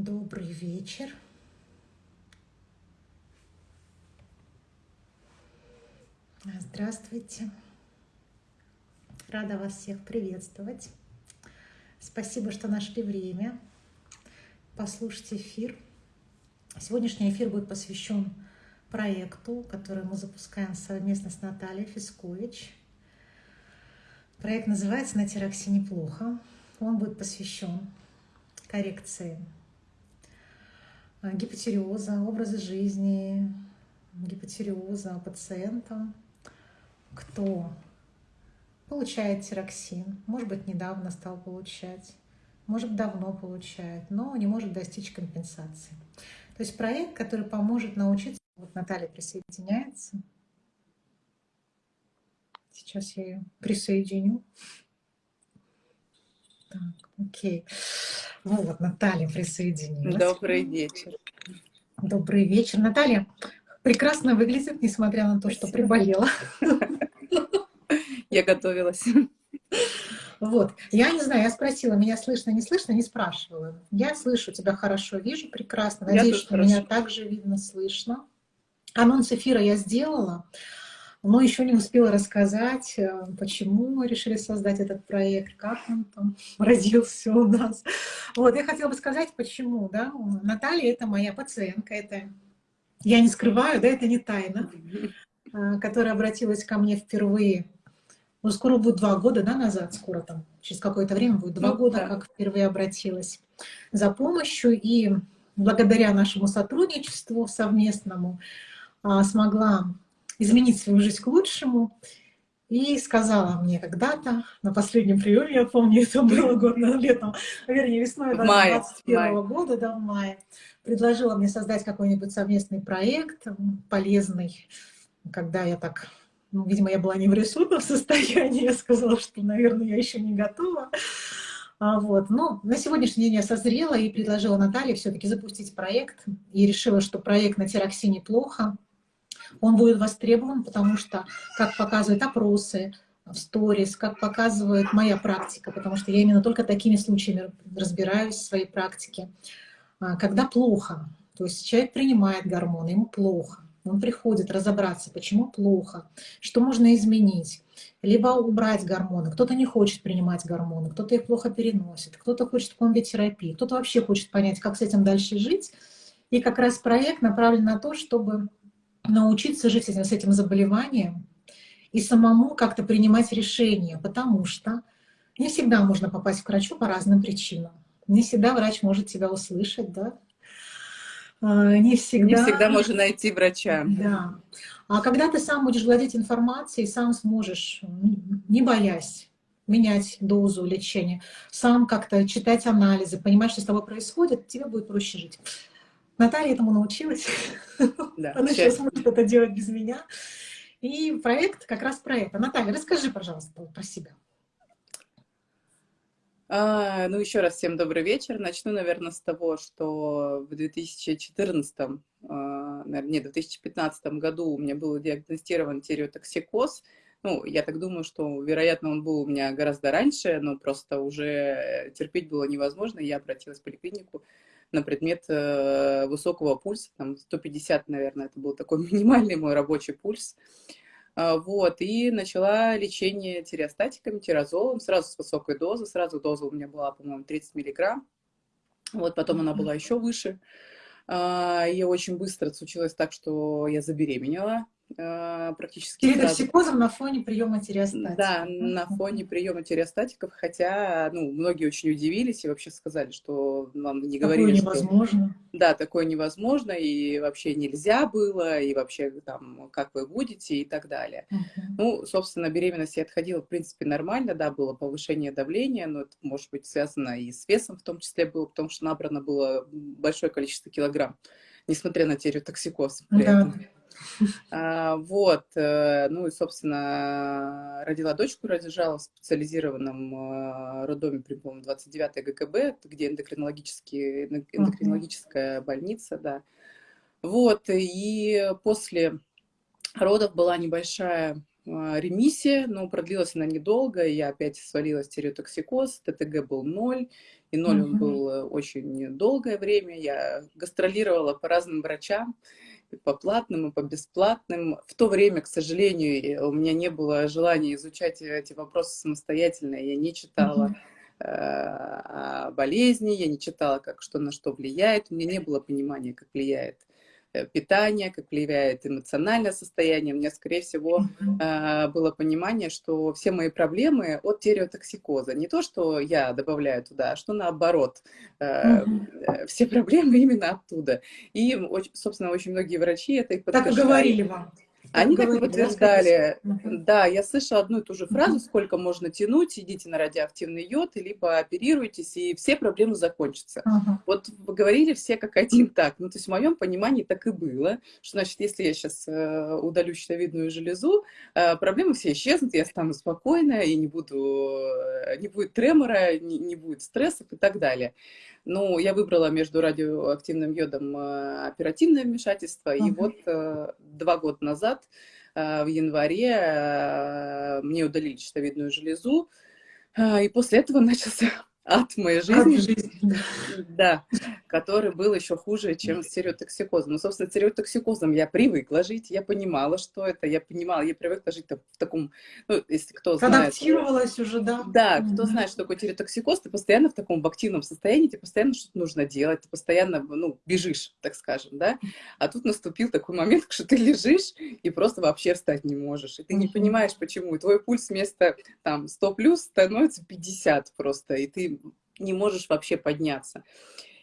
Добрый вечер. Здравствуйте. Рада вас всех приветствовать. Спасибо, что нашли время послушать эфир. Сегодняшний эфир будет посвящен проекту, который мы запускаем совместно с Натальей Фискович. Проект называется «На тераксе неплохо». Он будет посвящен коррекции а, гипотериоза, образа жизни, гипотериоза пациента, кто получает тироксин, может быть, недавно стал получать, может, давно получает, но не может достичь компенсации. То есть проект, который поможет научиться... Вот Наталья присоединяется. Сейчас я ее присоединю. Так, окей. Ну вот, Наталья присоединилась. Добрый вечер. Добрый вечер. Наталья прекрасно выглядит, несмотря на то, что приболела. Я готовилась. Вот. Я не знаю, я спросила, меня слышно, не слышно, не спрашивала. Я слышу тебя хорошо, вижу прекрасно. Надеюсь, что хорошо. меня также видно, слышно. Анонс эфира я сделала но еще не успела рассказать, э, почему мы решили создать этот проект, как он там родился у нас. Вот, я хотела бы сказать, почему, да, Наталья — это моя пациентка, это, я не скрываю, да, это не тайна, э, которая обратилась ко мне впервые, ну, скоро будет два года, да, назад, скоро там, через какое-то время будет два ну, года, да. как впервые обратилась за помощью, и благодаря нашему сотрудничеству совместному а, смогла изменить свою жизнь к лучшему. И сказала мне когда-то, на последнем приеме, я помню, это было год летом, вернее, весной 2021 года, да, в мае, предложила мне создать какой-нибудь совместный проект, полезный, когда я так, ну, видимо, я была не в ресурсном состоянии, я сказала, что, наверное, я еще не готова. А, вот. Но на сегодняшний день я созрела и предложила Наталье все-таки запустить проект. И решила, что проект на тероксине плохо, он будет востребован, потому что, как показывают опросы в сторис, как показывает моя практика, потому что я именно только такими случаями разбираюсь в своей практике, а, когда плохо, то есть человек принимает гормоны, ему плохо, он приходит разобраться, почему плохо, что можно изменить, либо убрать гормоны. Кто-то не хочет принимать гормоны, кто-то их плохо переносит, кто-то хочет комбитерапии, кто-то вообще хочет понять, как с этим дальше жить. И как раз проект направлен на то, чтобы научиться жить с этим заболеванием и самому как-то принимать решения, потому что не всегда можно попасть к врачу по разным причинам. Не всегда врач может тебя услышать, да? А, не всегда... Не всегда можно найти врача. Да. А когда ты сам будешь владеть информацией, сам сможешь, не боясь, менять дозу лечения, сам как-то читать анализы, понимать, что с тобой происходит, тебе будет проще жить. Наталья этому научилась. Да, Она сейчас может это делать без меня. И проект как раз про это. Наталья, расскажи, пожалуйста, про себя. А, ну, еще раз всем добрый вечер. Начну, наверное, с того, что в 2014, а, наверное, нет, в 2015 году у меня был диагностирован тиреотоксикоз. Ну, я так думаю, что, вероятно, он был у меня гораздо раньше, но просто уже терпеть было невозможно. Я обратилась в поликлинику, на предмет э, высокого пульса, там 150, наверное, это был такой минимальный мой рабочий пульс. А, вот, и начала лечение тиреостатиками, тирозолом, сразу с высокой дозы, сразу доза у меня была, по-моему, 30 миллиграмм, вот, потом она была еще выше. А, и очень быстро случилось так, что я забеременела, практически Передоксикозом на фоне приема тиреостатиков. Да, на фоне приема тиреостатиков, хотя ну, многие очень удивились и вообще сказали, что нам не говорили, такое невозможно. Что, да, такое невозможно, и вообще нельзя было, и вообще там, как вы будете, и так далее. Uh -huh. Ну, собственно, беременность я отходила, в принципе, нормально, да, было повышение давления, но это может быть связано и с весом в том числе было, потому что набрано было большое количество килограмм, несмотря на тиреотоксикоз. При да. этом. А, вот, э, ну и, собственно, родила дочку, рожала в специализированном э, роддоме при, по 29 ГКБ, где эндокринологическая больница, да. Вот, и после родов была небольшая ремиссия, но продлилась она недолго, я опять свалилась тиреотоксикоз, ТТГ был ноль, и ноль он был э, очень долгое время. Я гастролировала по разным врачам, и по платным, и по бесплатным. В то время, к сожалению, у меня не было желания изучать эти вопросы самостоятельно, я не читала э, болезни, я не читала, как что на что влияет, у меня не было понимания, как влияет питание, как влияет эмоциональное состояние. У меня, скорее всего, mm-hmm. было понимание, что все мои проблемы от тиреотоксикоза. Не то, что я добавляю туда, а что наоборот. Mm-hmm. Все проблемы именно оттуда. И, собственно, очень многие врачи это и подтверждали. Так и говорили вам. Они так и подтверждали. Да, я слышала одну и ту же фразу, сколько можно тянуть, идите на радиоактивный йод, либо оперируйтесь, и все проблемы закончатся. Вот вы говорили все как один так. Ну, то есть в моем понимании так и было, что, значит, если я сейчас э, удалю щитовидную железу, э, проблемы все исчезнут, я стану спокойная, и не буду, э, не будет тремора, не, не будет стрессов и так далее. Ну, я выбрала между радиоактивным йодом оперативное вмешательство, и вот два года назад Э, в январе э, мне удалили щитовидную железу, э, и после этого начался в моей жизни. Ад жизни. Да, который был еще хуже, чем стереотоксикозом. Ну, собственно, стереотоксикозом я привыкла жить, я понимала, что это, я понимала, я привыкла жить в таком, ну, если кто знает... Адаптировалась уже, да? Да, кто знает, что такое стереотоксикоз, ты постоянно в таком в активном состоянии, тебе постоянно что-то нужно делать, ты постоянно, ну, бежишь, так скажем, да? А тут наступил такой момент, что ты лежишь и просто вообще встать не можешь, и ты не понимаешь, почему, и твой пульс вместо, там, 100 плюс становится 50 просто, и ты не можешь вообще подняться.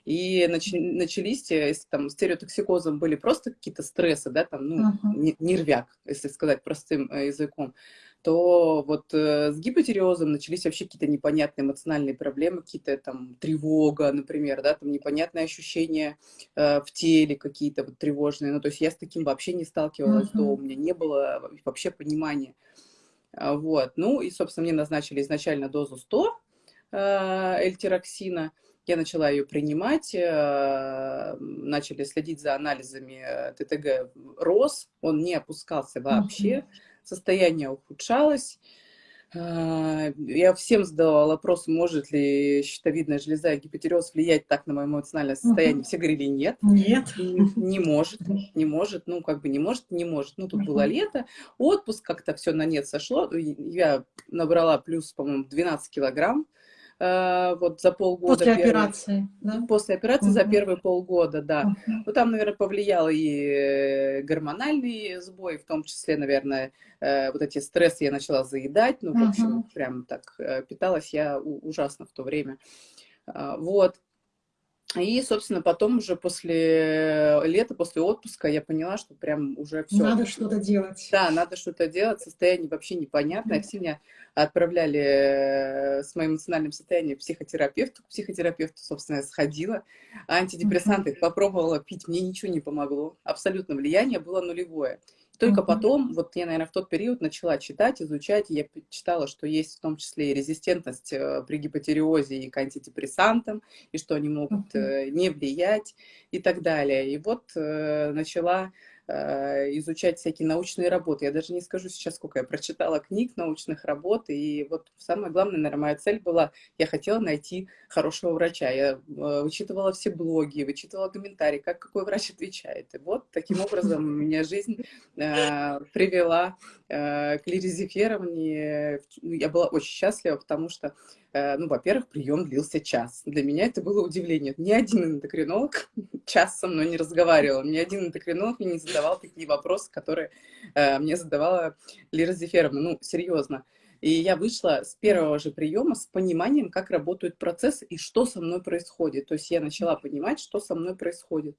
И начались, если там стереотоксикозом были просто какие-то стрессы, да, там, ну, uh-huh. нервяк, если сказать простым э, языком, то вот э, с гипотериозом начались вообще какие-то непонятные эмоциональные проблемы, какие-то там тревога, например, да, там непонятные ощущения э, в теле какие-то вот тревожные. Ну, то есть я с таким вообще не сталкивалась, uh-huh. то у меня не было вообще понимания. А, вот. Ну и, собственно, мне назначили изначально дозу 100 Э, эльтироксина. Я начала ее принимать, э, начали следить за анализами э, ТТГ рос, он не опускался вообще, состояние ухудшалось. Я всем задавала вопрос, может ли щитовидная железа и гипотереоз влиять так на мое эмоциональное состояние. Все говорили нет. Нет. Не может, не может, ну как бы не может, не может. Ну тут было лето, отпуск, как-то все на нет сошло. Я набрала плюс, по-моему, 12 килограмм. Э, вот за полгода. После первый, операции, да? После операции угу. за первые полгода, да. Угу. Ну, там, наверное, повлиял и э, гормональный сбой, в том числе, наверное, э, вот эти стрессы я начала заедать, ну, в общем, угу. прям так питалась я ужасно в то время. А, вот. И, собственно, потом уже после лета, после отпуска я поняла, что прям уже все. Надо что-то делать. Да, надо что-то делать. Состояние вообще непонятное. Все меня отправляли э, с моим эмоциональным состоянием психотерапевту. К психотерапевту, собственно, я сходила. Антидепрессанты попробовала пить, мне ничего не помогло. Абсолютно влияние было нулевое. Только mm-hmm. потом, вот я, наверное, в тот период начала читать, изучать, я читала, что есть в том числе и резистентность э, при гипотериозе и к антидепрессантам, и что они могут mm-hmm. не влиять и так далее. И вот э, начала изучать всякие научные работы. Я даже не скажу сейчас, сколько я прочитала книг, научных работ, и вот самое главное, наверное, моя цель была, я хотела найти хорошего врача. Я э, вычитывала все блоги, вычитывала комментарии, как какой врач отвечает. И вот таким образом меня жизнь э, привела э, к Лире. Ну, я была очень счастлива, потому что Э, ну, во-первых, прием длился час. Для меня это было удивление. Ни один эндокринолог час со мной не разговаривал, ни один эндокринолог мне не задавал такие вопросы, которые э, мне задавала Лира Зеферовна. Ну, серьезно. И я вышла с первого же приема с пониманием, как работают процессы и что со мной происходит. То есть я начала понимать, что со мной происходит.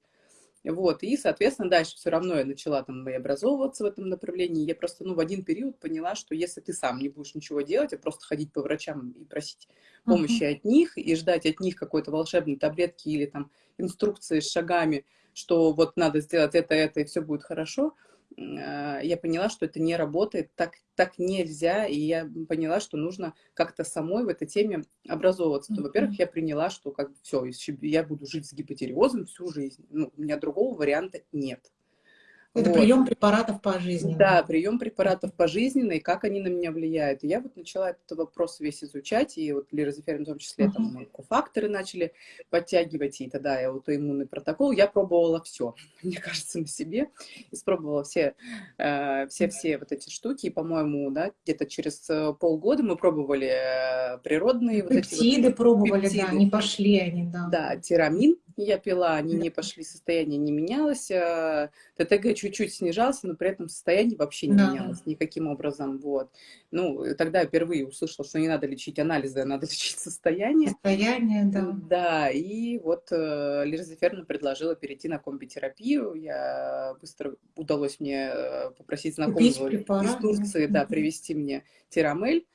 Вот, и, соответственно, дальше все равно я начала там и образовываться в этом направлении. Я просто, ну, в один период поняла, что если ты сам не будешь ничего делать, а просто ходить по врачам и просить помощи uh-huh. от них, и ждать от них какой-то волшебной таблетки или там инструкции с шагами, что вот надо сделать это, это, и все будет хорошо, я поняла, что это не работает, так, так нельзя, и я поняла, что нужно как-то самой в этой теме образовываться. Mm-hmm. Во-первых, я приняла, что как бы все, я буду жить с гипотериозом всю жизнь. Ну, у меня другого варианта нет. Это вот. прием препаратов пожизненно. Да, прием препаратов пожизненно, и как они на меня влияют. И я вот начала этот вопрос весь изучать, и вот лирозеферин в том числе, uh -huh. там, кофакторы начали подтягивать, и тогда я аутоиммунный протокол, я пробовала все, мне кажется, на себе, испробовала все, э, все, все вот эти штуки, и, по-моему, да, где-то через э, полгода мы пробовали э, природные пептиды вот эти вот, пробовали, пептиды. да, не пошли они, да. Да, тирамин я пила, они не пошли, состояние не менялось, а, ТТГ чуть-чуть снижался, но при этом состояние вообще не да. менялось никаким образом, вот. Ну, тогда я впервые услышала, что не надо лечить анализы, а надо лечить состояние. Состояние, да. Да, и вот э, Лиза предложила перейти на комбитерапию, я быстро удалось мне э, попросить знакомого из Турции, да, привести мне тирамель,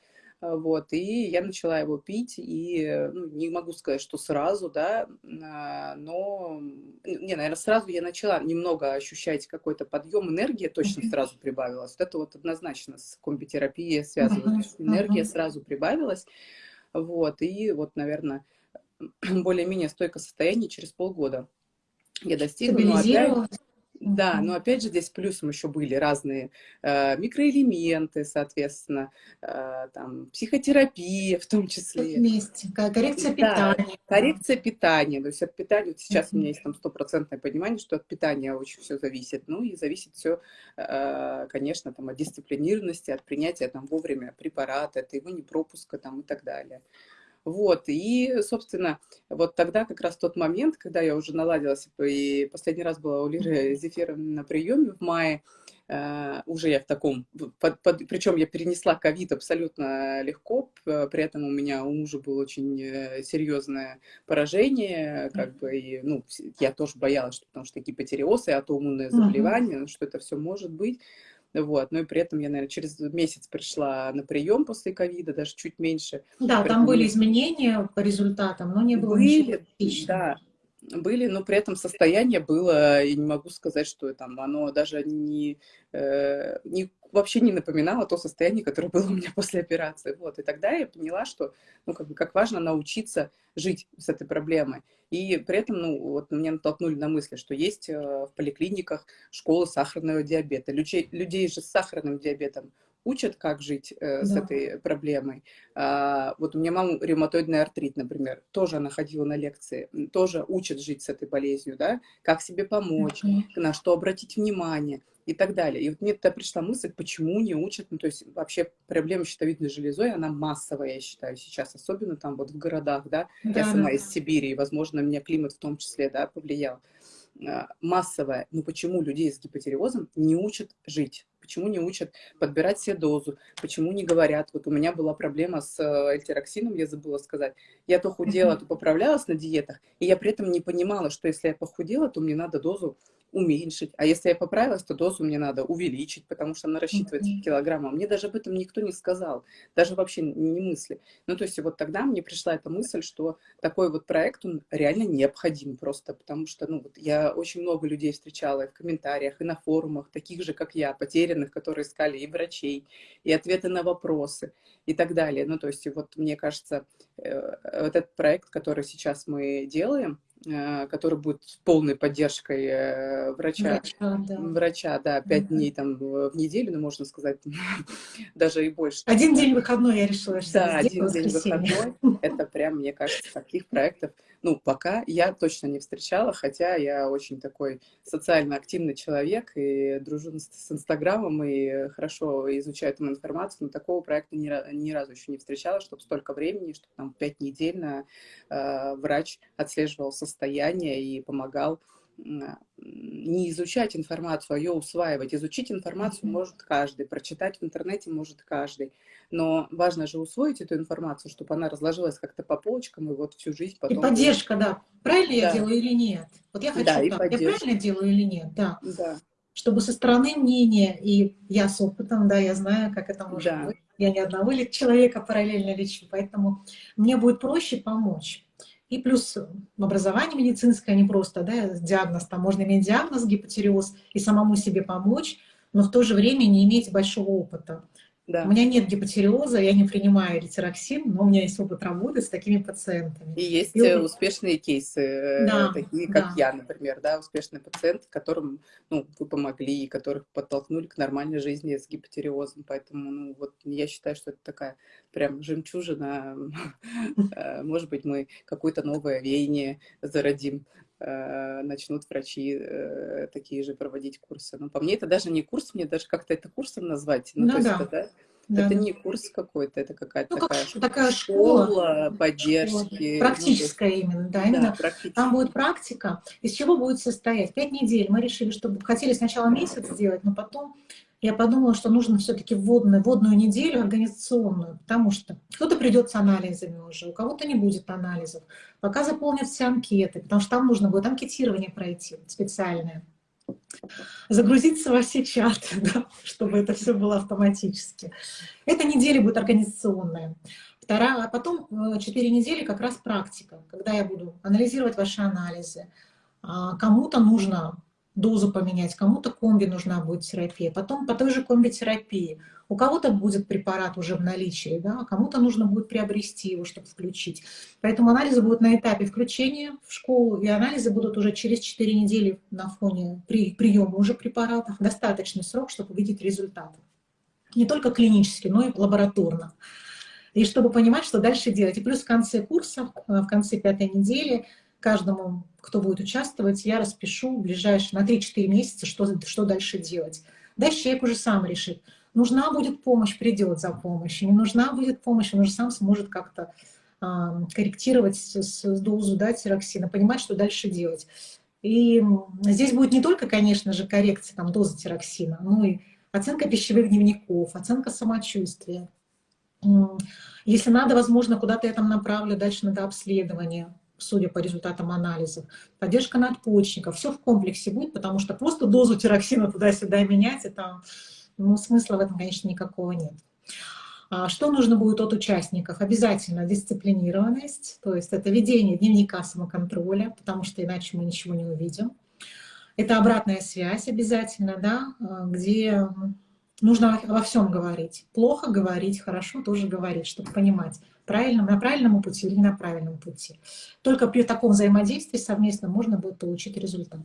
вот, и я начала его пить, и, ну, не могу сказать, что сразу, да, а, но, не, наверное, сразу я начала немного ощущать какой-то подъем, энергия точно сразу прибавилась, вот это вот однозначно с uh -huh. энергия сразу прибавилась, вот, и вот, наверное, более-менее стойкое состояние через полгода я достигла, но опять... Да, но опять же здесь плюсом еще были разные э, микроэлементы, соответственно, э, там, психотерапия в том числе. Вместе, коррекция да, питания. Коррекция питания, то есть от питания, вот сейчас mm -hmm. у меня есть там стопроцентное понимание, что от питания очень все зависит, ну и зависит все, э, конечно, там от дисциплинированности, от принятия там вовремя препарата, от его непропуска там и так далее. Вот, и, собственно, вот тогда как раз тот момент, когда я уже наладилась, и последний раз была у Лиры Зефировны на приеме в мае, Uh, уже я в таком, под, под, причем я перенесла ковид абсолютно легко, при этом у меня у мужа было очень э, серьезное поражение, как бы, и, ну, я тоже боялась, что, потому что гипотереоз и аутоиммунное заболевание, uh -huh. что это все может быть, вот. Но и при этом я, наверное, через месяц пришла на прием после ковида, даже чуть меньше. Да, Поэтому... там были изменения по результатам, но не было были, ничего Да, были, но при этом состояние было, и не могу сказать, что там оно даже не, э, не вообще не напоминало то состояние, которое было у меня после операции. Вот. И тогда я поняла, что ну, как, бы, как важно научиться жить с этой проблемой. И при этом ну, вот, меня натолкнули на мысли, что есть э, в поликлиниках школы сахарного диабета. Людей, людей же с сахарным диабетом учат, как жить э, да. с этой проблемой. А, вот у меня мама ревматоидный артрит, например, тоже она ходила на лекции, тоже учат жить с этой болезнью, да, как себе помочь, mm -hmm. на что обратить внимание и так далее. И вот мне тогда пришла мысль, почему не учат, ну, то есть вообще проблема щитовидной железой, она массовая, я считаю, сейчас, особенно там вот в городах, да, да я сама да. из Сибири, и, возможно, меня климат в том числе, да, повлиял. А, массовая, но почему людей с гипотереозом не учат жить? Почему не учат подбирать себе дозу? Почему не говорят? Вот у меня была проблема с э, эльтироксином, я забыла сказать. Я то худела, то поправлялась на диетах, и я при этом не понимала, что если я похудела, то мне надо дозу уменьшить. А если я поправилась, то дозу мне надо увеличить, потому что она рассчитывается mm -hmm. в килограммах. Мне даже об этом никто не сказал, даже вообще не мысли. Ну, то есть вот тогда мне пришла эта мысль, что такой вот проект, он реально необходим просто, потому что, ну, вот я очень много людей встречала и в комментариях, и на форумах, таких же, как я, потерянных, которые искали и врачей, и ответы на вопросы, и так далее. Ну, то есть вот мне кажется, э, вот этот проект, который сейчас мы делаем, который будет с полной поддержкой э, врача. Врача, да. Врача, да, пять дней там в неделю, ну, можно сказать, даже и больше. Один день выходной я решила, что Да, один день выходной. Это прям, мне кажется, таких проектов, ну, пока я точно не встречала, хотя я очень такой социально активный человек и дружу с Инстаграмом и хорошо изучаю там информацию, но такого проекта ни, разу еще не встречала, чтобы столько времени, чтобы там пять недель на, э, врач отслеживал состояние и помогал не изучать информацию, а ее усваивать. Изучить информацию может каждый, прочитать в интернете может каждый. Но важно же усвоить эту информацию, чтобы она разложилась как-то по полочкам и вот всю жизнь потом... И поддержка, да. Правильно да. я делаю или нет? Вот я хочу да, так. Я правильно делаю или нет? Да. да. Чтобы со стороны мнения, и я с опытом, да, я знаю, как это может да. быть. Я ни одного человека параллельно лечу, поэтому мне будет проще помочь. И плюс образование медицинское, не просто да, диагноз, там можно иметь диагноз гипотереоз и самому себе помочь, но в то же время не иметь большого опыта. Да. У меня нет гипотериоза, я не принимаю литероксин, но у меня есть опыт работы с такими пациентами. И есть и... Э, успешные кейсы, э, да, такие как да. я, например, да, успешные пациенты, которым ну, вы помогли, которых подтолкнули к нормальной жизни с гипотериозом. Поэтому ну, вот я считаю, что это такая прям жемчужина. Э, может быть, мы какое-то новое веяние зародим начнут врачи такие же проводить курсы. Но по мне это даже не курс, мне даже как-то это курсом назвать. Ну, ну то да. есть, да, да. Это не курс какой-то, это какая-то ну, такая, как, такая школа, школа поддержки. Школа. Практическая ну, именно, да, именно. Да, Там будет практика. Из чего будет состоять? Пять недель. Мы решили, что хотели сначала месяц сделать, но потом я подумала, что нужно все-таки вводную, вводную неделю организационную, потому что кто-то придет с анализами уже, у кого-то не будет анализов. Пока заполнят все анкеты, потому что там нужно будет анкетирование пройти специальное загрузиться во все чаты, да, чтобы это все было автоматически. Эта неделя будет организационная. Вторая, а потом 4 э, недели как раз практика, когда я буду анализировать ваши анализы. А, кому-то нужно дозу поменять, кому-то комби нужна будет терапия. Потом по той же комби-терапии у кого-то будет препарат уже в наличии, да, а кому-то нужно будет приобрести его, чтобы включить. Поэтому анализы будут на этапе включения в школу, и анализы будут уже через 4 недели на фоне при, приема уже препаратов. Достаточный срок, чтобы увидеть результаты. Не только клинически, но и лабораторно. И чтобы понимать, что дальше делать. И плюс в конце курса, в конце пятой недели, каждому, кто будет участвовать, я распишу ближайшие на 3-4 месяца, что, что дальше делать. Дальше человек уже сам решит, нужна будет помощь, придет за помощью, не нужна будет помощь, он уже сам сможет как-то э, корректировать с, дозу да, тироксина, понимать, что дальше делать. И здесь будет не только, конечно же, коррекция там, дозы тироксина, но и оценка пищевых дневников, оценка самочувствия. Если надо, возможно, куда-то я там направлю, дальше надо обследование судя по результатам анализов, поддержка надпочечников, все в комплексе будет, потому что просто дозу тироксина туда-сюда менять, это, ну, смысла в этом, конечно, никакого нет. А что нужно будет от участников? Обязательно дисциплинированность, то есть это ведение дневника самоконтроля, потому что иначе мы ничего не увидим. Это обратная связь обязательно, да, где нужно во всем говорить. Плохо говорить, хорошо тоже говорить, чтобы понимать, правильном, на правильном пути или на правильном пути. Только при таком взаимодействии совместно можно будет получить результат.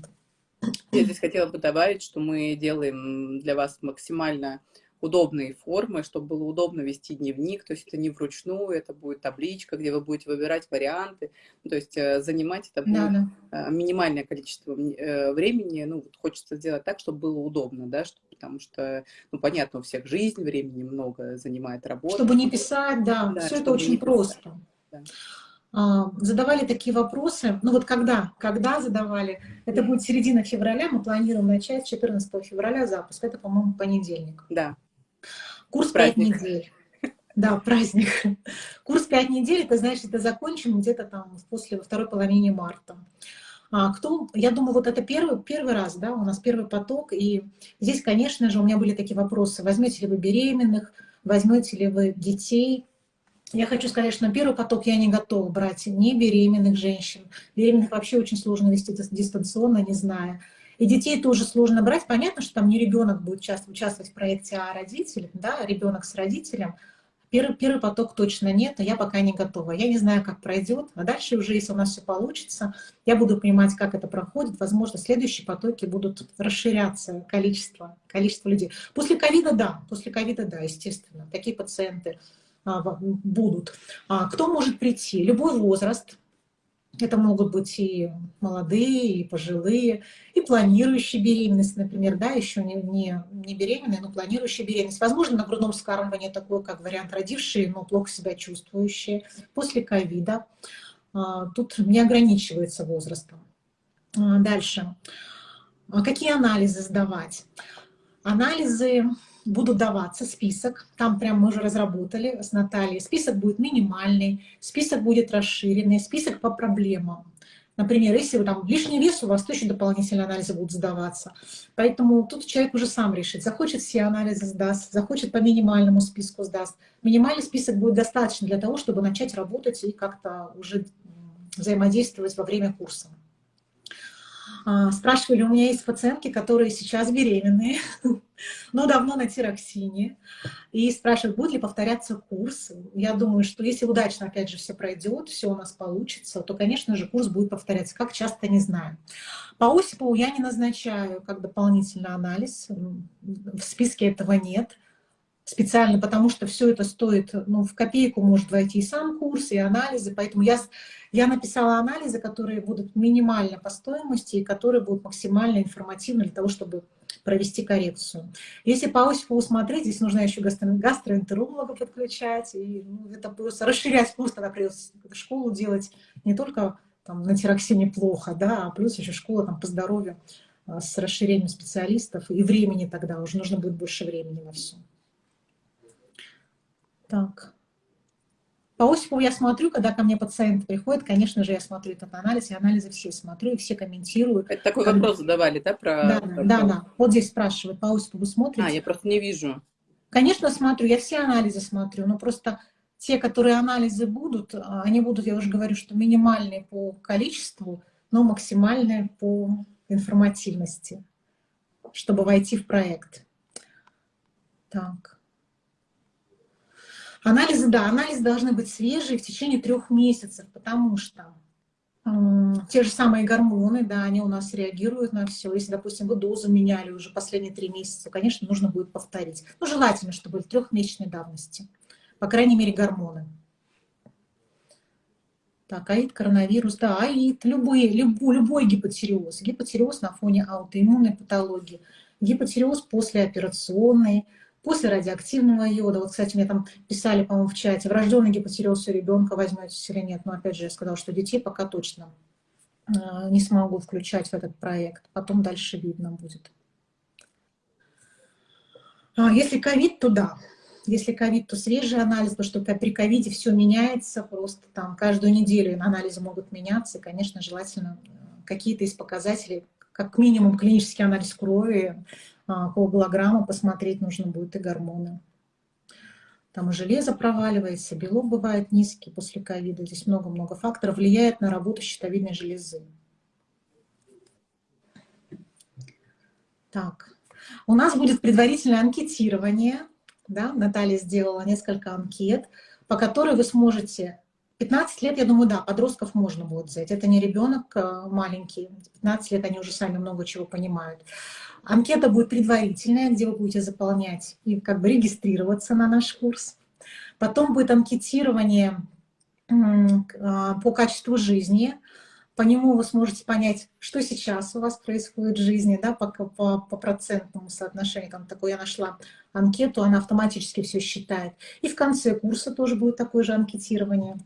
Я здесь хотела бы добавить, что мы делаем для вас максимально удобные формы, чтобы было удобно вести дневник, то есть это не вручную, это будет табличка, где вы будете выбирать варианты, то есть э, занимать это будет да, да. Э, минимальное количество э, времени, ну, вот хочется сделать так, чтобы было удобно, да, чтобы, потому что, ну, понятно, у всех жизнь, времени много занимает работа. Чтобы не писать, да, да все это очень просто. Да. А, задавали такие вопросы, ну вот когда, когда задавали, это будет середина февраля, мы планируем начать 14 февраля запуск, это, по-моему, понедельник. Да. Курс праздник. 5 недель. Да, праздник. Курс 5 недель, это значит, это закончим где-то там после второй половины марта. А кто, я думаю, вот это первый, первый раз, да, у нас первый поток, и здесь, конечно же, у меня были такие вопросы, возьмете ли вы беременных, возьмете ли вы детей. Я хочу сказать, что на первый поток я не готова брать ни беременных женщин, беременных вообще очень сложно вести дистанционно, не зная. И детей тоже сложно брать. Понятно, что там не ребенок будет участвовать в проекте, а родитель, да, ребенок с родителем. Первый, первый поток точно нет, но я пока не готова. Я не знаю, как пройдет. А дальше уже, если у нас все получится, я буду понимать, как это проходит. Возможно, следующие потоки будут расширяться, количество, количество людей. После ковида, да, после ковида, да, естественно. Такие пациенты а, будут. А, кто может прийти? Любой возраст, это могут быть и молодые, и пожилые, и планирующие беременность, например, да, еще не, не, не беременные, но планирующие беременность. Возможно, на грудном вскармливании такой, как вариант родившие, но плохо себя чувствующие, после ковида. А, тут не ограничивается возрастом. А, дальше. А какие анализы сдавать? Анализы будут даваться список, там прям мы уже разработали с Натальей, список будет минимальный, список будет расширенный, список по проблемам. Например, если вы там лишний вес, у вас то еще дополнительные анализы будут сдаваться. Поэтому тут человек уже сам решит, захочет все анализы сдаст, захочет по минимальному списку сдаст. Минимальный список будет достаточно для того, чтобы начать работать и как-то уже взаимодействовать во время курса. А, спрашивали, у меня есть пациентки, которые сейчас беременные, но давно на тироксине. И спрашивают, будет ли повторяться курс. Я думаю, что если удачно, опять же, все пройдет, все у нас получится, то, конечно же, курс будет повторяться. Как часто, не знаю. По Осипову я не назначаю как дополнительный анализ. В списке этого нет специально, потому что все это стоит, ну, в копейку может войти и сам курс, и анализы, поэтому я, я написала анализы, которые будут минимально по стоимости и которые будут максимально информативны для того, чтобы провести коррекцию. Если по Осипову смотреть, здесь нужно еще гастро гастроэнтеролога подключать, и ну, это просто расширять курс, тогда придется школу делать не только там, на тироксине плохо, да, а плюс еще школа там, по здоровью а, с расширением специалистов, и времени тогда уже нужно будет больше времени на все. Так. По Осипову я смотрю, когда ко мне пациент приходит, конечно же, я смотрю этот анализ, и анализы все смотрю, и все комментирую. Это такой как... вопрос задавали, да? Про... Да, да, да, да. Вот здесь спрашивают, по Осипову смотрите? А, я просто не вижу. Конечно, смотрю, я все анализы смотрю, но просто те, которые анализы будут, а, они будут, я уже говорю, что минимальные по количеству, но максимальные по информативности, чтобы войти в проект. Так. Анализы, да, анализы должны быть свежие в течение трех месяцев, потому что те же самые гормоны, да, они у нас реагируют на все. Если, допустим, вы дозу меняли уже последние три месяца, конечно, нужно будет повторить. Ну, желательно, чтобы были трехмесячной давности. По крайней мере, гормоны. Так, аид, коронавирус, да, аид, любой, любой, любой гипотереоз. Гипотереоз на фоне аутоиммунной патологии, гипотереоз послеоперационный, после радиоактивного йода. Вот, кстати, мне там писали, по-моему, в чате, врожденный гипотереоз у ребенка возьметесь или нет. Но опять же, я сказала, что детей пока точно э, не смогу включать в этот проект. Потом дальше видно будет. А если ковид, то да. Если ковид, то свежий анализ, потому что при ковиде все меняется, просто там каждую неделю анализы могут меняться. И, конечно, желательно э, какие-то из показателей, как минимум клинический анализ крови, а, коагулограмму посмотреть нужно будет и гормоны. Там и железо проваливается, белок бывает низкий после ковида. Здесь много-много факторов влияет на работу щитовидной железы. Так, у нас будет предварительное анкетирование. Да? Наталья сделала несколько анкет, по которой вы сможете 15 лет, я думаю, да, подростков можно будет взять. Это не ребенок а, маленький. 15 лет они уже сами много чего понимают. Анкета будет предварительная, где вы будете заполнять и как бы регистрироваться на наш курс. Потом будет анкетирование а, по качеству жизни. По нему вы сможете понять, что сейчас у вас происходит в жизни, да, по, по, по процентному соотношению. Там такой я нашла анкету, она автоматически все считает. И в конце курса тоже будет такое же анкетирование,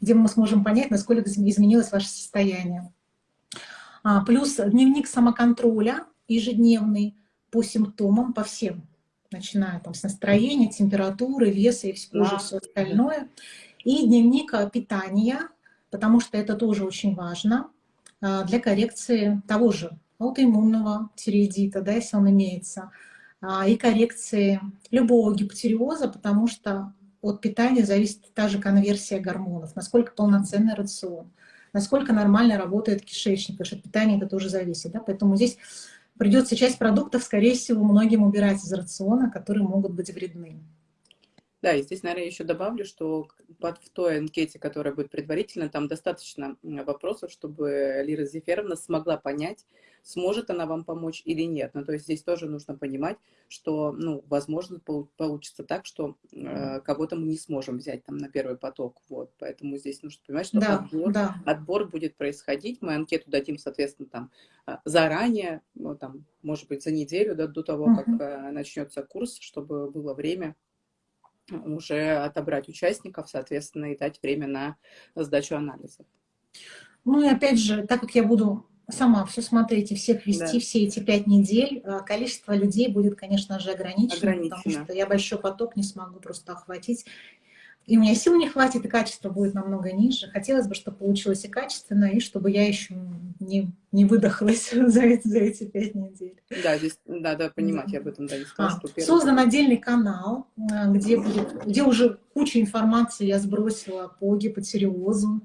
где мы сможем понять, насколько изменилось ваше состояние. А, плюс дневник самоконтроля, ежедневный по симптомам, по всем, начиная там с настроения, температуры, веса и кожи, все остальное. И дневник питания, потому что это тоже очень важно а, для коррекции того же аутоиммунного тиреидита, да, если он имеется, а, и коррекции любого гипотериоза, потому что от питания зависит та же конверсия гормонов, насколько полноценный рацион, насколько нормально работает кишечник, потому что от питания это тоже зависит. Да? Поэтому здесь придется часть продуктов, скорее всего, многим убирать из рациона, которые могут быть вредны. Да, и здесь, наверное, еще добавлю, что под, в той анкете, которая будет предварительно, там достаточно вопросов, чтобы Лира Зеферовна смогла понять, сможет она вам помочь или нет. Ну, то есть здесь тоже нужно понимать, что, ну, возможно, получится так, что э, кого-то мы не сможем взять там на первый поток. Вот, поэтому здесь нужно понимать, что да, отбор, да. отбор будет происходить. Мы анкету дадим, соответственно, там а, заранее, ну, там, может быть, за неделю да, до того, как э, начнется курс, чтобы было время уже отобрать участников, соответственно, и дать время на сдачу анализов. Ну и опять же, так как я буду сама все смотреть и всех вести да. все эти пять недель, э, количество людей будет, конечно же, ограничено, ограничено, потому что я большой поток не смогу просто охватить и у меня сил не хватит, и качество будет намного ниже. Хотелось бы, чтобы получилось и качественно, и чтобы я еще не, не выдохлась за эти, за эти пять недель. Да, здесь надо понимать, я об этом да, не сказала. А, что Создан отдельный канал, э, где, будет, где уже куча информации я сбросила по гипотериозу.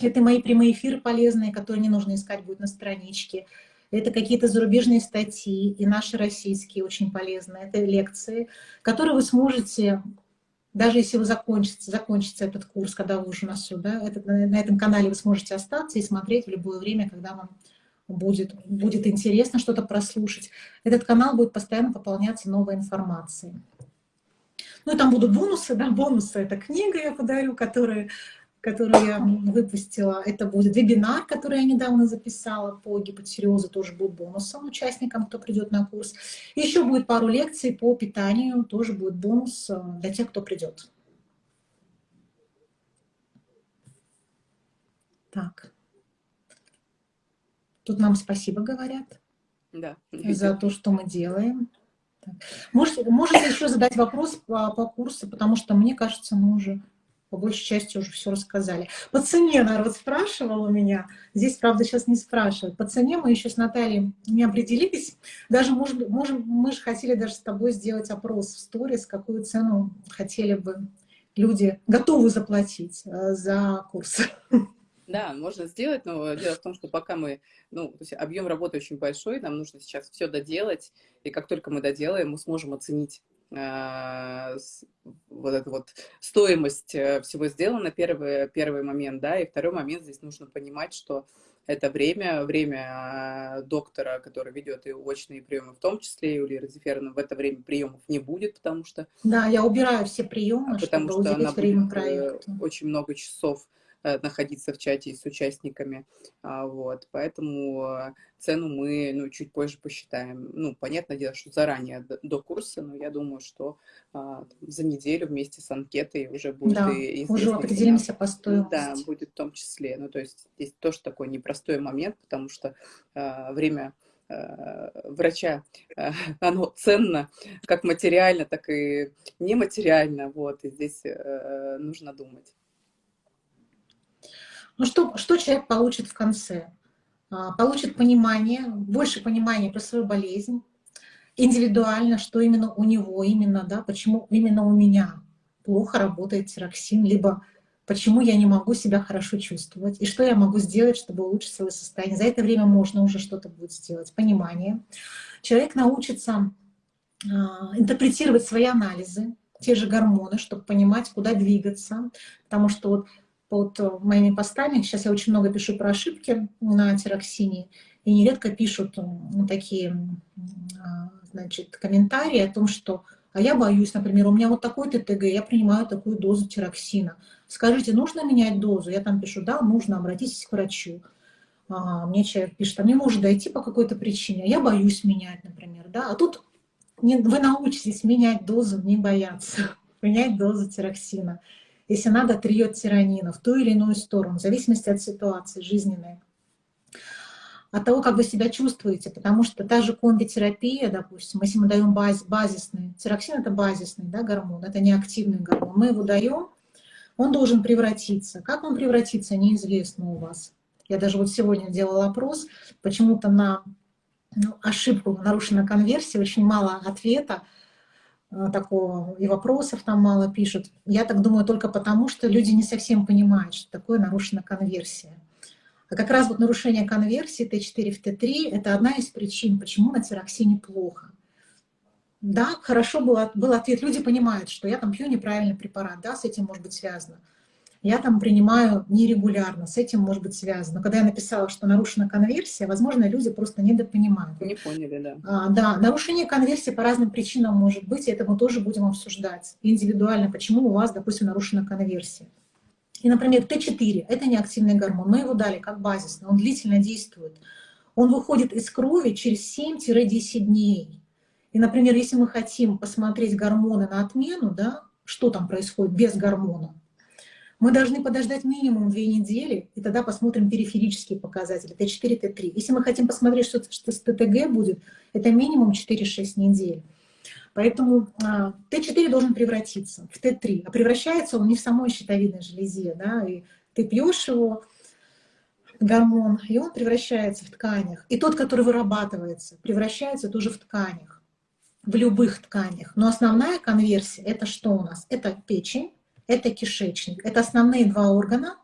Это мои прямые эфиры полезные, которые не нужно искать будет на страничке. это какие-то зарубежные статьи, и наши российские очень полезные, это лекции, которые вы сможете, даже если вы закончите, закончится этот курс, когда вы уже на суд, да, это, на этом канале вы сможете остаться и смотреть в любое время, когда вам будет, будет интересно что-то прослушать. Этот канал будет постоянно пополняться новой информацией. Ну и там будут бонусы, да, бонусы — это книга я подарю, которая которую я выпустила. Это будет вебинар, который я недавно записала по гипотиреозу, тоже будет бонусом участникам, кто придет на курс. Еще будет пару лекций по питанию, тоже будет бонус для тех, кто придет. Так. Тут нам спасибо говорят да. за то, что мы делаем. Можете, можете еще задать вопрос по, по курсу, потому что мне кажется, мы уже по большей части уже все рассказали. По цене народ спрашивал у меня. Здесь, правда, сейчас не спрашивают. По цене мы еще с Натальей не определились. Даже, может, можем, мы же хотели даже с тобой сделать опрос в сторис, какую цену хотели бы люди готовы заплатить э, за курс. Да, можно сделать, но дело в том, что пока мы, ну, то есть объем работы очень большой, нам нужно сейчас все доделать, и как только мы доделаем, мы сможем оценить вот эту вот стоимость э, всего сделано, первый, первый момент, да, и второй момент, здесь нужно понимать, что это время, время доктора, который ведет и очные приемы, в том числе и у Лиры Зеферовны, в это время приемов не будет, потому что... Да, я убираю все приемы, потому чтобы что она будет проекта. очень много часов Э, находиться в чате с участниками. А, вот, поэтому э, цену мы ну, чуть позже посчитаем. Ну, понятное дело, что заранее до курса, но я думаю, что а, за неделю вместе с анкетой уже будет да, и уже определимся по стоимости. Да, будет в том числе. Ну, то есть здесь тоже такой непростой момент, потому что а, время врача, оно ценно как материально, так и нематериально, вот, и здесь нужно думать. Ну что, что человек получит в конце? А, получит понимание, больше понимания про свою болезнь, индивидуально, что именно у него, именно, да, почему именно у меня плохо работает тироксин, либо почему я не могу себя хорошо чувствовать, и что я могу сделать, чтобы улучшить свое состояние. За это время можно уже что-то будет сделать, понимание. Человек научится э, интерпретировать свои анализы, те же гормоны, чтобы понимать, куда двигаться, потому что вот под э, моими постами. Сейчас я очень много пишу про ошибки на тироксине, и нередко пишут ну, такие а, значит, комментарии о том, что а я боюсь, например, у меня вот такой ТТГ, я принимаю такую дозу тироксина. Скажите, нужно менять дозу? Я там пишу, да, нужно, обратитесь к врачу. А, мне человек пишет, а мне может дойти по какой-то причине, а я боюсь менять, например, да. А тут вы научитесь менять дозу, не бояться, менять дозу тироксина если надо, триет тиранина в ту или иную сторону, в зависимости от ситуации жизненной, от того, как вы себя чувствуете, потому что та же комбитерапия, допустим, если мы даем баз, базисный, тироксин это базисный да, гормон, это не активный гормон, мы его даем, он должен превратиться. Как он превратится, неизвестно у вас. Я даже вот сегодня делала опрос, почему-то на ну, ошибку, нарушена конверсия, очень мало ответа, такого, и вопросов там мало пишут. Я так думаю только потому, что люди не совсем понимают, что такое нарушена конверсия. А как раз вот нарушение конверсии Т4 в Т3 – это одна из причин, почему на тироксине плохо. Да, хорошо был, был ответ. Люди понимают, что я там пью неправильный препарат, да, с этим может быть связано я там принимаю нерегулярно, с этим может быть связано. Когда я написала, что нарушена конверсия, возможно, люди просто недопонимают. Не поняли, да. А, да, нарушение конверсии по разным причинам может быть, и это мы тоже будем обсуждать индивидуально, почему у вас, допустим, нарушена конверсия. И, например, Т4 – это неактивный гормон, мы его дали как базисный, он длительно действует. Он выходит из крови через 7-10 дней. И, например, если мы хотим посмотреть гормоны на отмену, да, что там происходит без гормона, мы должны подождать минимум две недели, и тогда посмотрим периферические показатели, Т4, Т3. Если мы хотим посмотреть, что, что с ТТГ будет, это минимум 4-6 недель. Поэтому а, Т4 должен превратиться в Т3, а превращается он не в самой щитовидной железе, да, и ты пьешь его, гормон, и он превращается в тканях. И тот, который вырабатывается, превращается тоже в тканях, в любых тканях. Но основная конверсия – это что у нас? Это печень, это кишечник. Это основные два органа,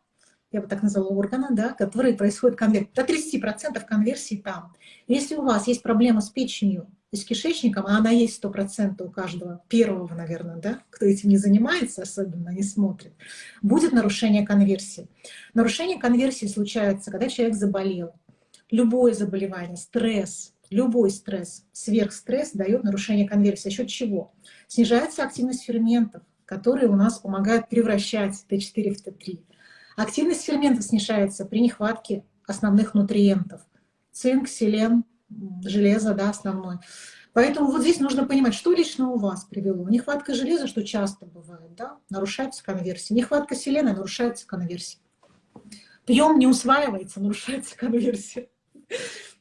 я бы так назвала, органа, да, которые происходят конверсия. До 30% конверсии там. Если у вас есть проблема с печенью и с кишечником, а она есть 100% у каждого, первого, наверное, да, кто этим не занимается, особенно не смотрит, будет нарушение конверсии. Нарушение конверсии случается, когда человек заболел. Любое заболевание, стресс, любой стресс, сверхстресс дает нарушение конверсии. За счет чего? Снижается активность ферментов, которые у нас помогают превращать Т4 в Т3. Активность ферментов снижается при нехватке основных нутриентов. Цинк, селен, железо, да, основной. Поэтому вот здесь нужно понимать, что лично у вас привело. Нехватка железа, что часто бывает, да, нарушается конверсия. Нехватка селена, нарушается конверсия. Пьем, не усваивается, нарушается конверсия.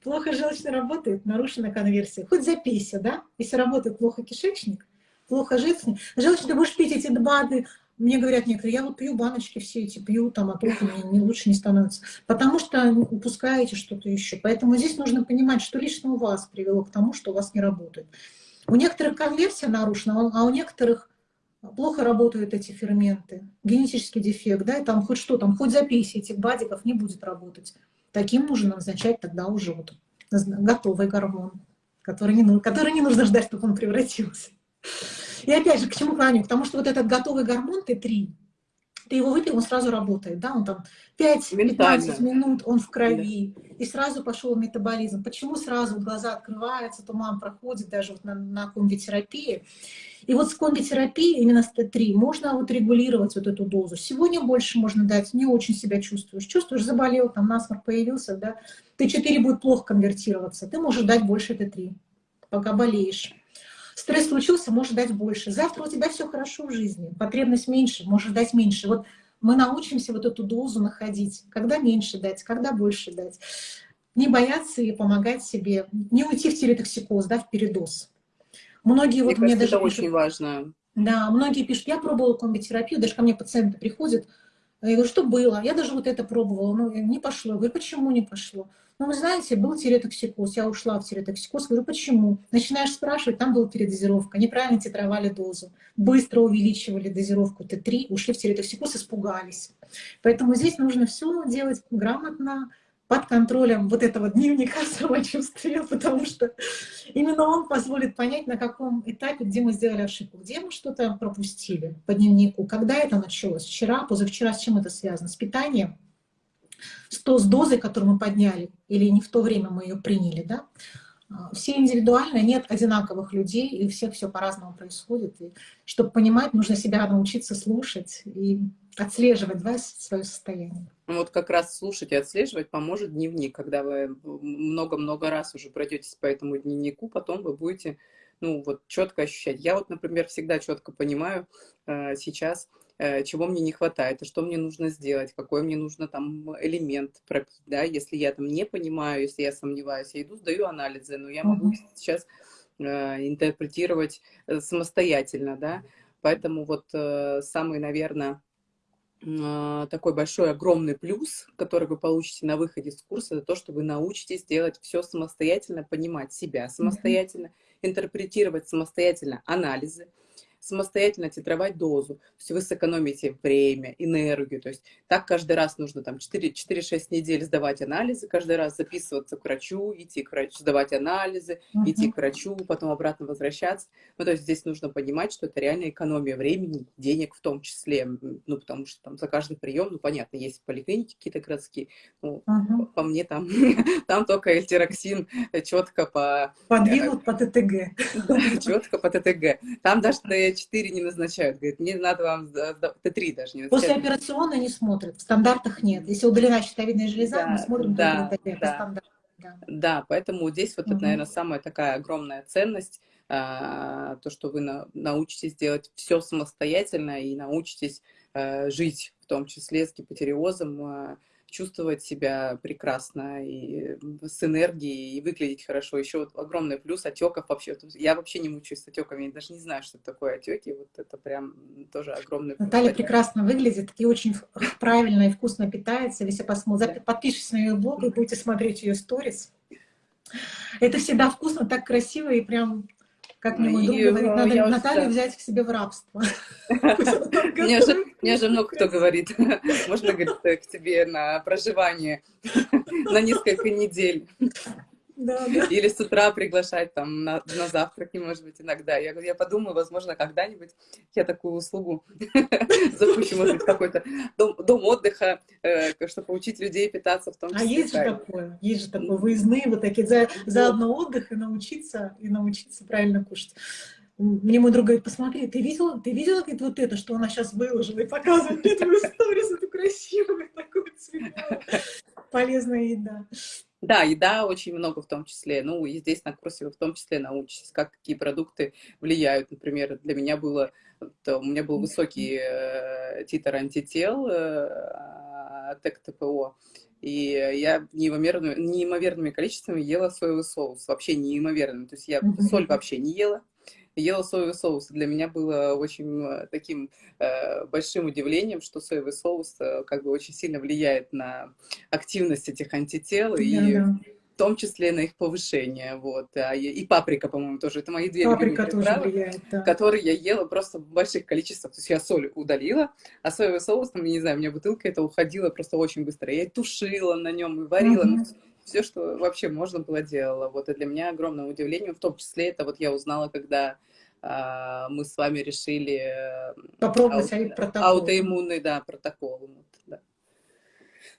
Плохо желчно работает, нарушена конверсия. Хоть запейся, да, если работает плохо кишечник, плохо желчный. Желчный ты будешь пить эти БАДы, мне говорят некоторые, я вот пью баночки все эти, пью там, а только мне не, лучше не становится. Потому что упускаете что-то еще. Поэтому здесь нужно понимать, что лично у вас привело к тому, что у вас не работает. У некоторых конверсия нарушена, а у некоторых плохо работают эти ферменты. Генетический дефект, да, и там хоть что, там хоть запись этих бадиков не будет работать. Таким нужно назначать тогда уже вот готовый гормон, который не, который не нужно ждать, чтобы он превратился. И опять же, к чему клоню? Потому что вот этот готовый гормон Т3, ты его выпил, он сразу работает, да, он там 5-15 минут, он в крови, да. и сразу пошел метаболизм. Почему сразу глаза открываются, туман проходит даже вот на, на комбитерапии? И вот с комбитерапией, именно с Т3, можно вот регулировать вот эту дозу. Сегодня больше можно дать, не очень себя чувствуешь. Чувствуешь, заболел, там насморк появился, да, Т4 будет плохо конвертироваться, ты можешь дать больше Т3, пока болеешь. Стресс случился, можешь дать больше. Завтра у тебя все хорошо в жизни, потребность меньше, можешь дать меньше. Вот мы научимся вот эту дозу находить, когда меньше дать, когда больше дать. Не бояться и помогать себе, не уйти в телетоксикоз, да, в передоз. Многие мне вот кажется, мне даже это пишут, очень важно. Да, многие пишут, я пробовала комбитерапию, даже ко мне пациенты приходят, я говорю, что было? Я даже вот это пробовала, но не пошло. Я говорю, почему не пошло? Ну, вы знаете, был тиреотоксикоз, я ушла в тиреотоксикоз. Говорю, почему? Начинаешь спрашивать, там была передозировка, неправильно титровали дозу, быстро увеличивали дозировку Т3, ушли в тиреотоксикоз, испугались. Поэтому здесь нужно все делать грамотно, под контролем вот этого дневника самочувствия, потому что именно он позволит понять, на каком этапе, где мы сделали ошибку, где мы что-то пропустили по дневнику, когда это началось, вчера, позавчера, с чем это связано, с питанием, с, то, с дозой, которую мы подняли, или не в то время мы ее приняли, да, а, все индивидуально, нет одинаковых людей, и у всех все по-разному происходит. И чтобы понимать, нужно себя научиться слушать и отслеживать да, свое состояние. Вот как раз слушать и отслеживать поможет дневник. Когда вы много-много раз уже пройдетесь по этому дневнику, потом вы будете ну, вот четко ощущать. Я вот, например, всегда четко понимаю э, сейчас, э, чего мне не хватает, и что мне нужно сделать, какой мне нужно там элемент пропить, да, если я там не понимаю, если я сомневаюсь, я иду, сдаю анализы, но я могу сейчас э, интерпретировать э, самостоятельно, да, поэтому вот э, самый, наверное, такой большой, огромный плюс, который вы получите на выходе с курса, это то, что вы научитесь делать все самостоятельно, понимать себя самостоятельно, mm -hmm. интерпретировать самостоятельно анализы, самостоятельно титровать дозу. То есть вы сэкономите время, энергию. То есть так каждый раз нужно там 4-6 недель сдавать анализы, каждый раз записываться к врачу, идти к врачу, сдавать анализы, -huh. идти к врачу, потом обратно возвращаться. Ну, то есть здесь нужно понимать, что это реальная экономия времени, денег в том числе. Ну, потому что там за каждый прием, ну, понятно, есть поликлиники какие-то городские. Ну, -huh. по, мне там, там только эльтироксин четко по... Подвинут по ТТГ. четко по ТТГ. Там даже Т4 не назначают. Говорит, мне надо вам Т3 даже не назначают. После операционной не смотрят, в стандартах нет. Если удалена щитовидная железа, да, мы смотрим да, да. по Да. да, поэтому здесь вот угу. это, наверное, самая такая огромная ценность, а, то, что вы на, научитесь делать все самостоятельно и научитесь а, жить, в том числе с гипотериозом, а, чувствовать себя прекрасно и с энергией, и выглядеть хорошо. Еще вот огромный плюс отеков вообще. Я вообще не мучаюсь с отеками, я даже не знаю, что такое отеки. Вот это прям тоже огромный плюс. Наталья прекрасно выглядит и очень правильно и вкусно питается. Если посмотрите, подпишитесь на ее блог и будете смотреть ее сторис. Это всегда вкусно, так красиво и прям Как мне мой друг говорит, надо Наталью взять к себе в рабство. Мне же много кто говорит, можно, говорит, к тебе на проживание на несколько недель. Да, да. Или с утра приглашать там на, на завтраки, может быть, иногда. Я, я подумаю, возможно, когда-нибудь я такую услугу запущу, может быть, какой-то дом, дом отдыха, э, чтобы учить людей питаться в том а числе. А есть же такое, есть же такое, выездные вот такие, за, заодно отдых и научиться, и научиться правильно кушать. Мне мой друг говорит, посмотри, ты видела, ты видела говорит, вот это, что она сейчас выложила и показывает мне твою сторис, эту красивую такую цветную, полезная еда. Да, еда очень много в том числе. Ну, и здесь на курсе вы в том числе научитесь, как какие продукты влияют. Например, для меня было, то, у меня был высокий э, титр антител э, ТЭК ТПО. И я неимоверными, неимоверными количествами ела соевый соус. Вообще неимоверным. То есть я соль вообще не ела ела соевый соус. Для меня было очень э, таким э, большим удивлением, что соевый соус э, как бы очень сильно влияет на активность этих антител. Да, и да. в том числе на их повышение, вот, а, и, и паприка, по-моему, тоже, это мои две паприка тоже приправы, влияет, да. которые я ела просто в больших количествах, то есть я соль удалила, а соевый соус, там, я не знаю, у меня бутылка это уходила просто очень быстро, я тушила на нем и варила, mm -hmm все, что вообще можно было, делала. Вот, и для меня огромное удивление, в том числе это вот я узнала, когда а, мы с вами решили э, попробовать ау- протокол. аутоиммунный да, протокол.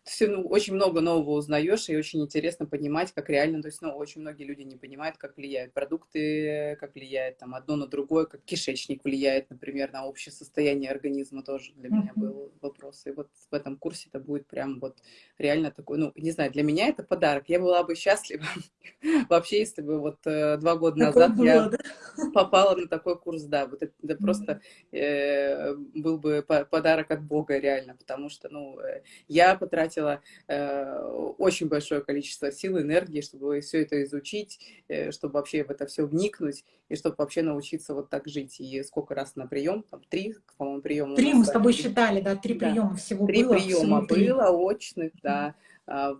Все, ну, очень много нового узнаешь, и очень интересно понимать, как реально, то есть, ну, очень многие люди не понимают, как влияют продукты, как влияет там одно на другое, как кишечник влияет, например, на общее состояние организма тоже для меня был вопрос. И вот в этом курсе это будет прям вот реально такой, ну, не знаю, для меня это подарок. Я была бы счастлива вообще, если бы вот э, два года назад я попала на такой курс, да, вот это, просто э, был бы подарок от Бога реально, потому что, ну, э, я потратила потратила э, очень большое количество сил, энергии, чтобы все это изучить, э, чтобы вообще в это все вникнуть, и чтобы вообще научиться вот так жить. И сколько раз на прием? Там три, по-моему, приема. Три мы с тобой считали, да, три да. приема всего три было. Три приема было, очных, да. А,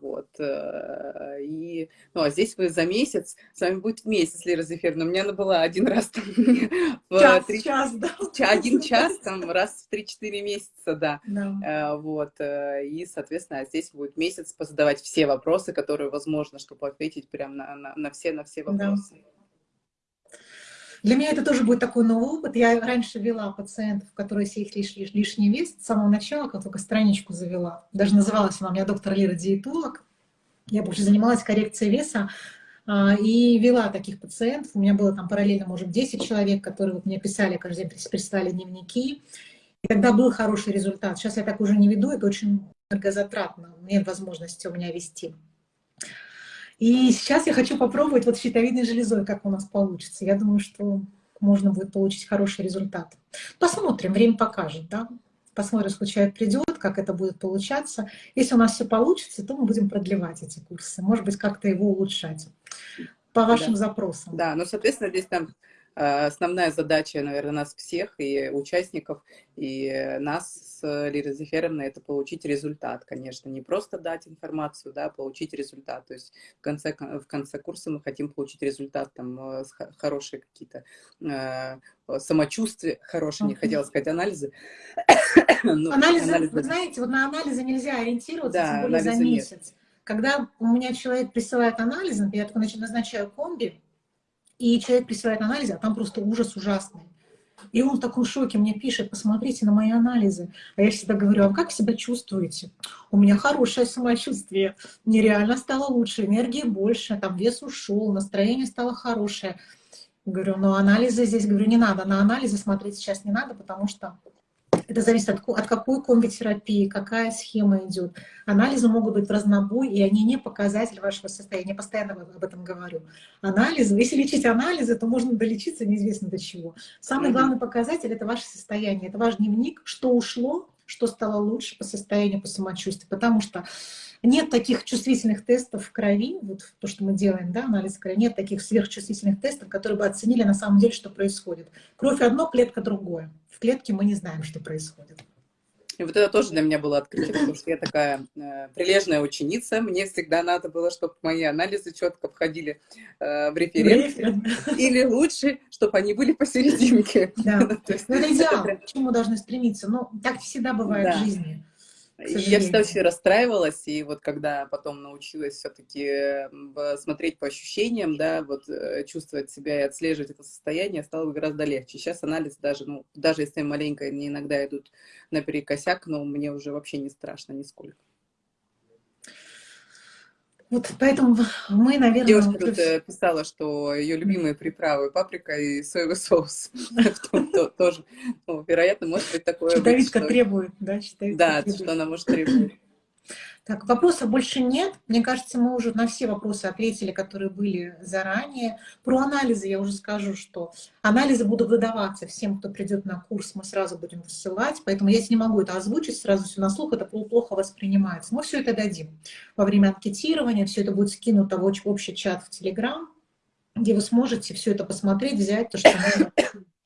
вот. Э, и, ну, а здесь вы за месяц, с вами будет месяц, Лера Зефировна. У меня она была один раз там, в час, 3, час, да. один час, там, раз в 3-4 месяца, да. да. А, вот. Э, и, соответственно, здесь будет месяц позадавать все вопросы, которые возможно, чтобы ответить прям на, на, на все, на все вопросы. Да. Для меня это тоже будет такой новый опыт. Я раньше вела пациентов, которые их лиш, лиш, лишний вес, с самого начала, как только страничку завела. Даже называлась она у меня доктор Лира диетолог. Я больше занималась коррекцией веса а, и вела таких пациентов. У меня было там параллельно, может, 10 человек, которые вот мне писали, каждый день прислали дневники. И тогда был хороший результат. Сейчас я так уже не веду, это очень энергозатратно. Нет возможности у меня вести. И сейчас я хочу попробовать вот щитовидной железой, как у нас получится. Я думаю, что можно будет получить хороший результат. Посмотрим, время покажет, да? Посмотрим, сколько человек придет, как это будет получаться. Если у нас все получится, то мы будем продлевать эти курсы. Может быть, как-то его улучшать по вашим да. запросам. Да, ну, соответственно, здесь там основная задача, наверное, нас всех, и участников, и нас с Лирой Зеферовной, это получить результат, конечно. Не просто дать информацию, да, а получить результат. То есть в конце, в конце курса мы хотим получить результат, там, э, хорошие какие-то э, самочувствия, хорошие, не хотела сказать анализы. Ну, анализы, анализы, вы знаете, вот на анализы нельзя ориентироваться, да, тем более за месяц. Нет. Когда у меня человек присылает анализы, я только назначаю комби, и человек присылает анализы, а там просто ужас ужасный. И он в таком шоке мне пишет, посмотрите на мои анализы. А я всегда говорю, а как себя чувствуете? У меня хорошее самочувствие, мне реально стало лучше, энергии больше, там вес ушел, настроение стало хорошее. Говорю, но анализы здесь, говорю, не надо, на анализы смотреть сейчас не надо, потому что это зависит от, от какой комбитерапии, какая схема идет. Анализы могут быть в разнобой, и они не показатель вашего состояния. Я постоянно об этом говорю. Анализы, если лечить анализы, то можно долечиться неизвестно до чего. Самый главный показатель — это ваше состояние, это ваш дневник, что ушло, что стало лучше по состоянию, по самочувствию. Потому что нет таких чувствительных тестов в крови, вот то, что мы делаем, да, анализ крови, нет таких сверхчувствительных тестов, которые бы оценили на самом деле, что происходит. Кровь одно, клетка другое. В клетке мы не знаем, что происходит. И вот это тоже для меня было открытие, потому что я такая э, прилежная ученица. Мне всегда надо было, чтобы мои анализы четко входили э, в референт. Или лучше, чтобы они были посерединке. Да. Ну, это идеал, к чему должны стремиться. Но так всегда бывает да. в жизни. И я всегда очень расстраивалась, и вот когда потом научилась все-таки смотреть по ощущениям, да, вот э, чувствовать себя и отслеживать это состояние, стало гораздо легче. Сейчас анализ даже, ну, даже если маленько они иногда идут наперекосяк, но мне уже вообще не страшно нисколько. Вот поэтому мы, наверное... Девушка тут э, писала, что ее любимые приправы паприка и соевый соус. Тоже, ну, вероятно, может быть такое... Щитовидка требует, да? Да, что она может требовать. Так, вопросов больше нет. Мне кажется, мы уже на все вопросы ответили, которые были заранее. Про анализы я уже скажу, что анализы будут выдаваться всем, кто придет на курс, мы сразу будем высылать. Поэтому я не могу это озвучить сразу все на слух, это плохо воспринимается. Мы все это дадим во время анкетирования, все это будет скинуто в общий чат в Телеграм, где вы сможете все это посмотреть, взять то, что можно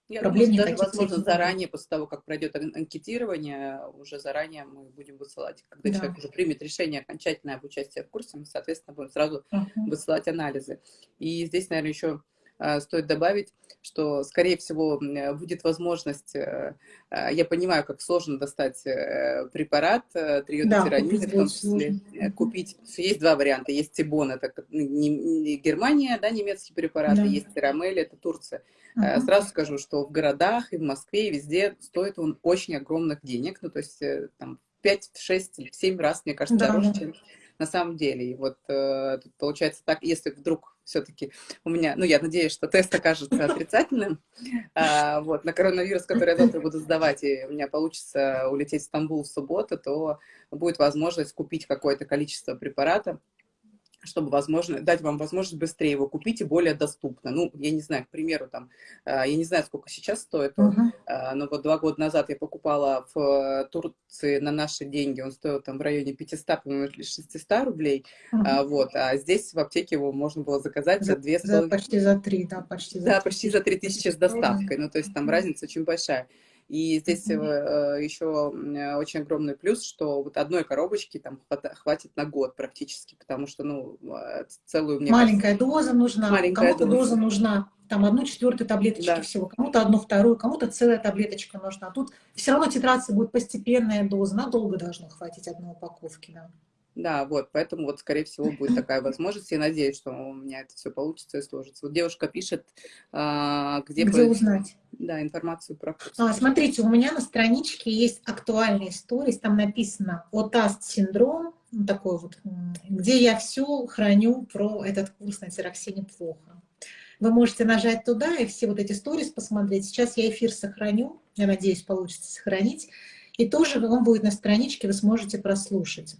я Проблем думаю, даже, возможно, заранее, после того, как пройдет анкетирование, уже заранее мы будем высылать. Когда да. человек уже примет решение окончательное об участии в курсе, мы, соответственно, будем сразу uh -huh. высылать анализы. И здесь, наверное, еще а, стоит добавить, что, скорее всего, будет возможность, э, я понимаю, как сложно достать э, препарат э, триодотиранина, да, в том числе сложно. купить. Есть два варианта. Есть Тибон, это Германия, да, немецкий препарат, да. есть Тирамель, это Турция. Uh-huh. Сразу скажу, что в городах и в Москве, и везде стоит он очень огромных денег, ну, то есть там 5, 6 или 7 раз, мне кажется, да, дороже, чем на самом деле. И вот э, тут получается так, если вдруг все-таки у меня, ну, я надеюсь, что тест окажется отрицательным, а, вот, на коронавирус, который я завтра буду сдавать, и у меня получится улететь в Стамбул в субботу, то будет возможность купить какое-то количество препарата, чтобы возможно, дать вам возможность быстрее его купить и более доступно. Ну, я не знаю, к примеру, там, а, я не знаю, сколько сейчас стоит он, uh -huh. но вот два года назад я покупала в Турции на наши деньги, он стоил там в районе 500, по-моему, или 600 рублей, uh -huh. вот, а здесь в аптеке его можно было заказать за, за 2 за, Почти за 3, да, почти за Да, 3. почти за 3 тысячи с доставкой, ну, то есть там разница очень большая. И здесь mm -hmm. еще очень огромный плюс, что вот одной коробочки там хватит на год практически, потому что, ну, а, целую мне Маленькая кажется, доза нужна, кому-то доза. доза нужна, там одну четвертую таблеточки да. всего, кому-то одну вторую, кому-то целая таблеточка нужна. Тут все равно титрация будет постепенная доза, надолго должно хватить одной упаковки, да. Да, вот, поэтому вот, скорее всего, будет такая возможность. Я надеюсь, что у меня это все получится и сложится. Вот девушка пишет, а, где... Где по... узнать? Да, информацию про курс. А, смотрите, у меня на страничке есть актуальные истории, там написано «Отаст-синдром», такой вот, где я все храню про этот курс на тироксине плохо. Вы можете нажать туда и все вот эти сторис посмотреть. Сейчас я эфир сохраню, я надеюсь, получится сохранить. И тоже он будет на страничке, вы сможете прослушать.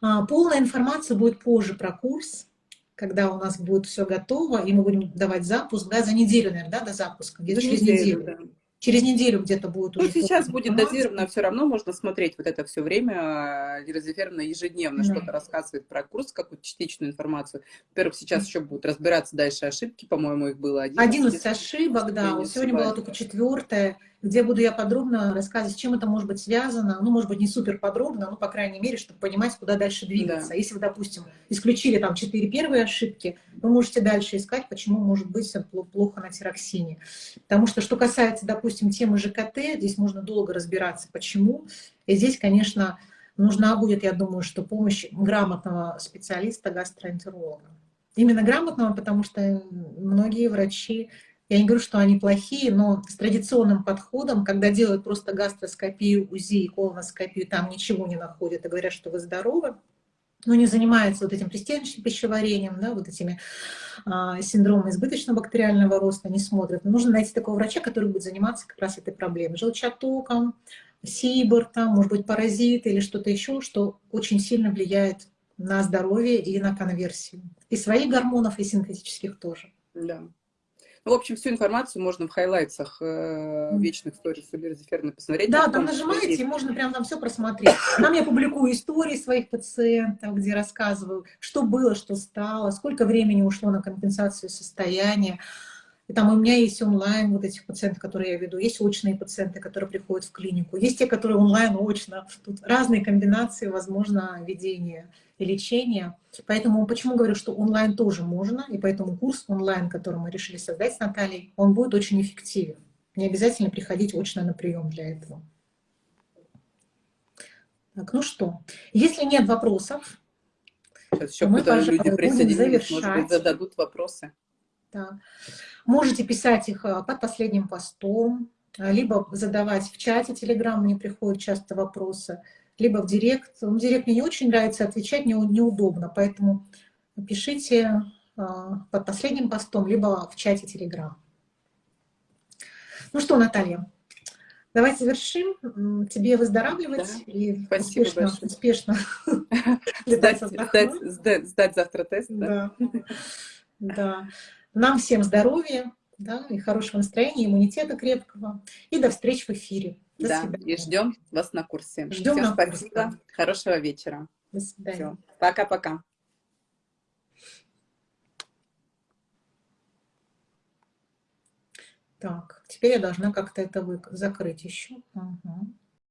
А, полная информация будет позже про курс, когда у нас будет все готово, и мы будем давать запуск, да, за неделю, наверное, да, до запуска, где-то через неделю. неделю. Да. Через неделю где-то будет Ну, сейчас будет дозировано, все равно можно смотреть вот это все время. Дозировано ежедневно да. что-то рассказывает про курс, какую-то частичную информацию. Во-первых, сейчас еще будут разбираться дальше ошибки, по-моему, их было 11. 11 ошибок, да. Сегодня была только четвертая где буду я подробно рассказывать, с чем это может быть связано, ну, может быть, не супер подробно, но, по крайней мере, чтобы понимать, куда дальше двигаться. Да. Если вы, допустим, исключили там четыре первые ошибки, вы можете дальше искать, почему может быть плохо на тироксине. Потому что, что касается, допустим, темы ЖКТ, здесь можно долго разбираться, почему. И здесь, конечно, нужна будет, я думаю, что помощь грамотного специалиста, гастроэнтеролога. Именно грамотного, потому что многие врачи я не говорю, что они плохие, но с традиционным подходом, когда делают просто гастроскопию, УЗИ и колоноскопию, там ничего не находят и говорят, что вы здоровы, но не занимается вот этим пристеночным пищеварением, да, вот этими а, синдромом избыточного бактериального роста, не смотрят. нужно найти такого врача, который будет заниматься как раз этой проблемой. Желчатоком, сибор, там, может быть, паразит или что-то еще, что очень сильно влияет на здоровье и на конверсию. И своих гормонов, и синтетических тоже. Да. Ну, в общем, всю информацию можно в хайлайтсах э, вечных сторис Эльвиры Зеферны посмотреть. Да, там нажимаете, и можно прям там все просмотреть. Там я публикую истории своих пациентов, где рассказываю, что было, что стало, сколько времени ушло на компенсацию состояния. И там у меня есть онлайн вот этих пациентов, которые я веду, есть очные пациенты, которые приходят в клинику, есть те, которые онлайн, очно. Тут разные комбинации, возможно, ведения и лечения. Поэтому почему говорю, что онлайн тоже можно, и поэтому курс онлайн, который мы решили создать с Натальей, он будет очень эффективен. Не обязательно приходить очно на прием для этого. Так, ну что, если нет вопросов, Сейчас еще мы, люди присоединились, может быть, зададут вопросы. Да. Можете писать их а, под последним постом, а, либо задавать в чате Телеграм, мне приходят часто вопросы, либо в директ. В директ мне не очень нравится отвечать, не, неудобно, поэтому пишите а, под последним постом, либо в чате Телеграм. Ну что, Наталья, давай завершим. Тебе выздоравливать да. и Спасибо успешно, большое. успешно сдать, сдать, сдать завтра тест. Да. да. да. Нам всем здоровья да, и хорошего настроения, иммунитета крепкого. И до встречи в эфире. До да, свидания. и ждем вас на курсе. Ждем Всем на спасибо. Курсе. Хорошего вечера. До свидания. Пока-пока. Так, теперь я должна как-то это закрыть еще. Угу.